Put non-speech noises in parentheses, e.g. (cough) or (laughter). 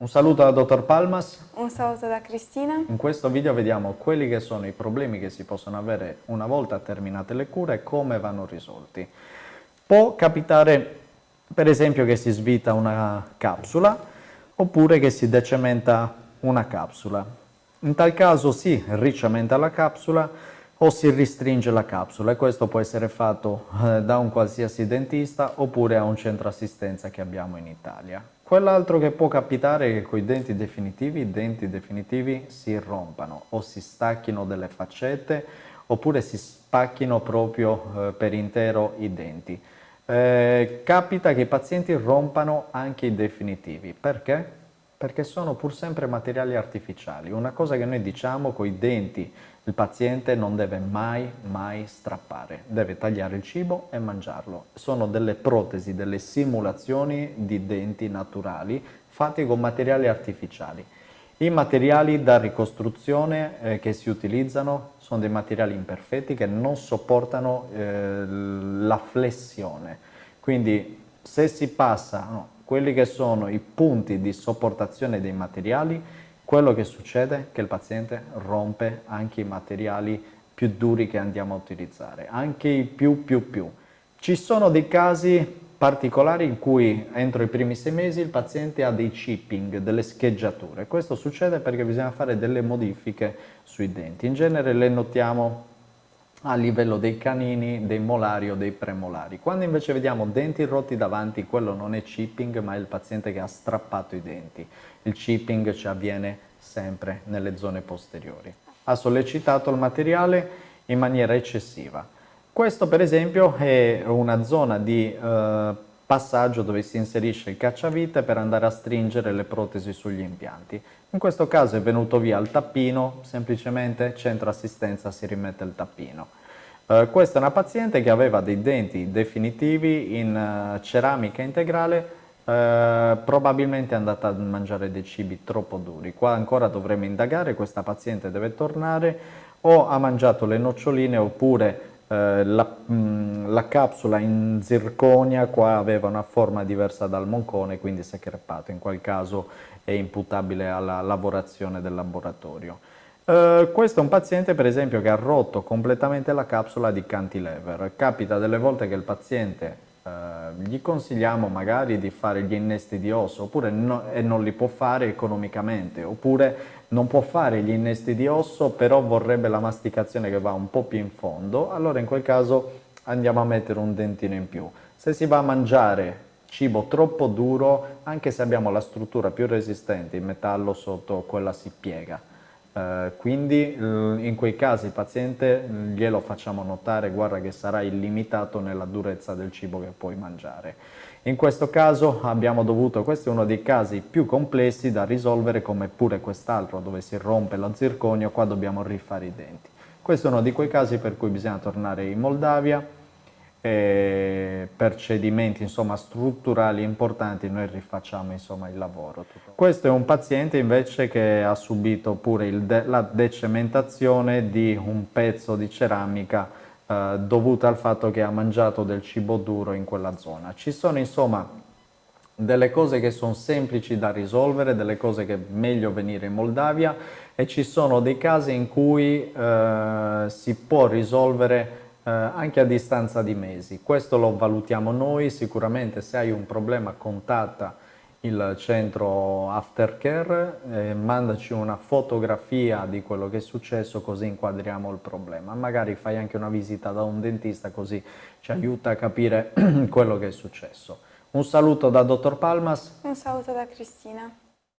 Un saluto da Dottor Palmas. Un saluto da Cristina. In questo video vediamo quelli che sono i problemi che si possono avere una volta terminate le cure e come vanno risolti. Può capitare per esempio che si svita una capsula oppure che si decementa una capsula. In tal caso si ricementa la capsula o si ristringe la capsula e questo può essere fatto eh, da un qualsiasi dentista oppure a un centro assistenza che abbiamo in Italia. Quell'altro che può capitare è che con i denti definitivi, i denti definitivi si rompano o si stacchino delle faccette oppure si spacchino proprio eh, per intero i denti. Eh, capita che i pazienti rompano anche i definitivi. Perché? Perché sono pur sempre materiali artificiali. Una cosa che noi diciamo con i denti, il paziente non deve mai, mai strappare. Deve tagliare il cibo e mangiarlo. Sono delle protesi, delle simulazioni di denti naturali fatti con materiali artificiali. I materiali da ricostruzione eh, che si utilizzano sono dei materiali imperfetti che non sopportano eh, la flessione. Quindi se si passa no, quelli che sono i punti di sopportazione dei materiali, quello che succede è che il paziente rompe anche i materiali più duri che andiamo a utilizzare, anche i più più più. Ci sono dei casi particolari in cui entro i primi sei mesi il paziente ha dei chipping, delle scheggiature. Questo succede perché bisogna fare delle modifiche sui denti. In genere le notiamo a livello dei canini, dei molari o dei premolari. Quando invece vediamo denti rotti davanti, quello non è chipping ma è il paziente che ha strappato i denti. Il chipping ci avviene sempre nelle zone posteriori. Ha sollecitato il materiale in maniera eccessiva questo per esempio è una zona di eh, passaggio dove si inserisce il cacciavite per andare a stringere le protesi sugli impianti. In questo caso è venuto via il tappino, semplicemente centro assistenza si rimette il tappino. Eh, questa è una paziente che aveva dei denti definitivi in uh, ceramica integrale Uh, probabilmente è andata a mangiare dei cibi troppo duri. Qua ancora dovremo indagare, questa paziente deve tornare o ha mangiato le noccioline oppure eh, la, mh, mm, la, capsula in zirconia qua aveva una forma diversa dal moncone, quindi si è crepato, in quel caso è imputabile alla lavorazione del laboratorio. Uh, questo è un paziente per esempio che ha rotto completamente la capsula di cantilever. Capita delle volte che il paziente gli consigliamo magari di fare gli innesti di osso oppure no, e non li può fare economicamente oppure non può fare gli innesti di osso, però vorrebbe la masticazione che va un po' più in fondo, allora in quel caso andiamo a mettere un dentino in più. Se si va a mangiare cibo troppo duro, anche se abbiamo la struttura più resistente, il metallo sotto quella si piega. Uh, quindi in quei casi il paziente glielo facciamo notare, guarda che sarà illimitato nella durezza del cibo che puoi mangiare. In questo caso abbiamo dovuto, questo è uno dei casi più complessi da risolvere come pure quest'altro dove si rompe lo zirconio, qua dobbiamo rifare i denti. Questo è uno di quei casi per cui bisogna tornare in Moldavia, e per cedimenti insomma, strutturali importanti noi rifacciamo insomma, il lavoro. Questo è un paziente invece che ha subito pure de la decementazione di un pezzo di ceramica eh, dovuta al fatto che ha mangiato del cibo duro in quella zona. Ci sono insomma delle cose che sono semplici da risolvere, delle cose che è meglio venire in Moldavia e ci sono dei casi in cui eh, si può risolvere eh, anche a distanza di mesi. Questo lo valutiamo noi, sicuramente se hai un problema contatta il centro aftercare, eh, mandaci una fotografia di quello che è successo così inquadriamo il problema. Magari fai anche una visita da un dentista così ci aiuta a capire (clears throat) quello che è successo. Un saluto da Dottor Palmas. Un saluto da Cristina.